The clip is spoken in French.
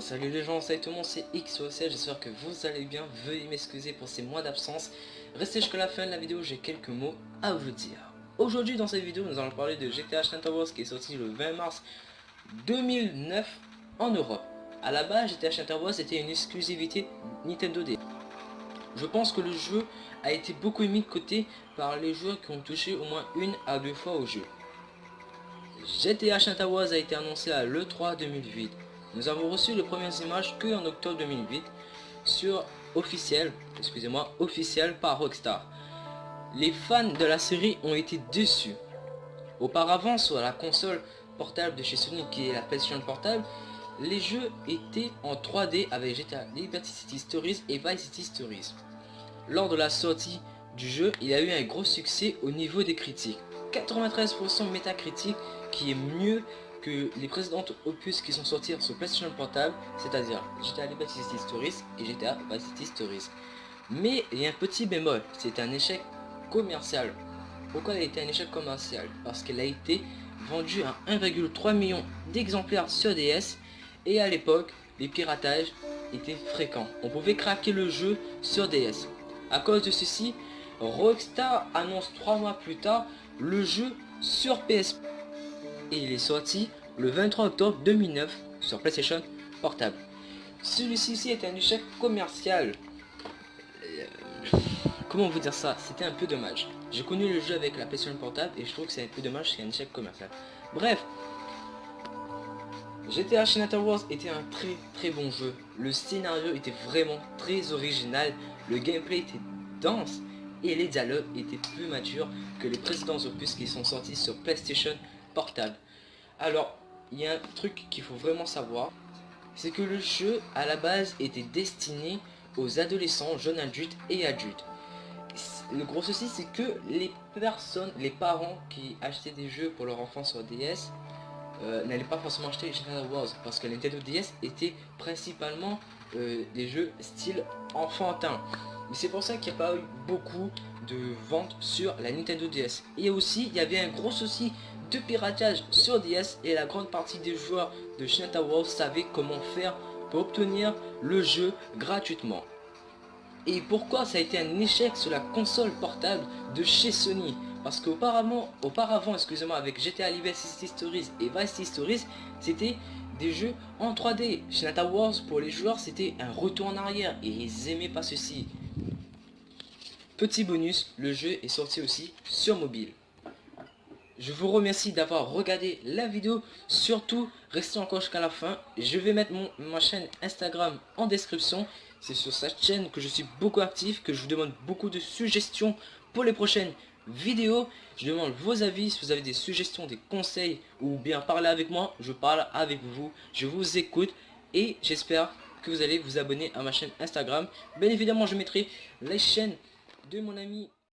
Salut les gens, salut tout le monde, c'est XOC, j'espère que vous allez bien, veuillez m'excuser pour ces mois d'absence. Restez jusqu'à la fin de la vidéo, j'ai quelques mots à vous dire. Aujourd'hui dans cette vidéo, nous allons parler de GTA Santa qui est sorti le 20 mars 2009 en Europe. A la base, GTA Santa était une exclusivité Nintendo D. Je pense que le jeu a été beaucoup mis de côté par les joueurs qui ont touché au moins une à deux fois au jeu. GTA Santa a été annoncé à l'E3 2008 nous avons reçu les premières images que en octobre 2008 sur officiel, excusez-moi, officiel par Rockstar. Les fans de la série ont été déçus. Auparavant, sur la console portable de chez Sony qui est la PlayStation portable, les jeux étaient en 3D avec GTA Liberty City Stories et Vice City Stories. Lors de la sortie du jeu, il a eu un gros succès au niveau des critiques. 93% métacritique qui est mieux que les précédentes opus qui sont sortis sur PlayStation Portable, c'est-à-dire GTA Liberty City Stories et GTA Vice City Stories. Mais il y a un petit bémol, c'est un échec commercial. Pourquoi elle a été un échec commercial? Parce qu'elle a été vendue à 1,3 million d'exemplaires sur DS et à l'époque, les piratages étaient fréquents. On pouvait craquer le jeu sur DS. À cause de ceci, Rockstar annonce trois mois plus tard le jeu sur PSP et il est sorti le 23 octobre 2009 sur PlayStation Portable. Celui-ci est un échec commercial. Euh, comment vous dire ça? C'était un peu dommage. J'ai connu le jeu avec la PlayStation Portable et je trouve que c'est un peu dommage, c'est un échec commercial. Bref, GTA Shinata Wars était un très très bon jeu. Le scénario était vraiment très original, le gameplay était dense et les dialogues étaient plus matures que les précédents opus qui sont sortis sur PlayStation Alors, il y a un truc qu'il faut vraiment savoir, c'est que le jeu à la base était destiné aux adolescents, jeunes adultes et adultes. Le gros souci c'est que les personnes, les parents qui achetaient des jeux pour leur enfant sur DS euh, n'allaient pas forcément acheter General Wars parce que la Nintendo DS était principalement euh, des jeux style enfantin. Mais c'est pour ça qu'il n'y a pas eu beaucoup de ventes sur la Nintendo DS. Et aussi, il y avait un gros souci de piratage sur DS et la grande partie des joueurs de Shinata World savaient comment faire pour obtenir le jeu gratuitement. Et pourquoi ça a été un échec sur la console portable de chez Sony? Parce qu'auparavant, auparavant, excusez-moi, avec GTA Liberty Stories et Vice City Stories, c'était des jeux en 3D. Shinata Wars, pour les joueurs, c'était un retour en arrière et ils aimaient pas ceci. Petit bonus, le jeu est sorti aussi sur mobile. Je vous remercie d'avoir regardé la vidéo. Surtout, restez encore jusqu'à la fin. Je vais mettre mon, ma chaîne Instagram en description. C'est sur cette chaîne que je suis beaucoup actif, que je vous demande beaucoup de suggestions pour les prochaines vidéos. Je demande vos avis, si vous avez des suggestions, des conseils ou bien parler avec moi. Je parle avec vous, je vous écoute et j'espère que vous allez vous abonner à ma chaîne Instagram. Bien évidemment, je mettrai les chaînes de mon ami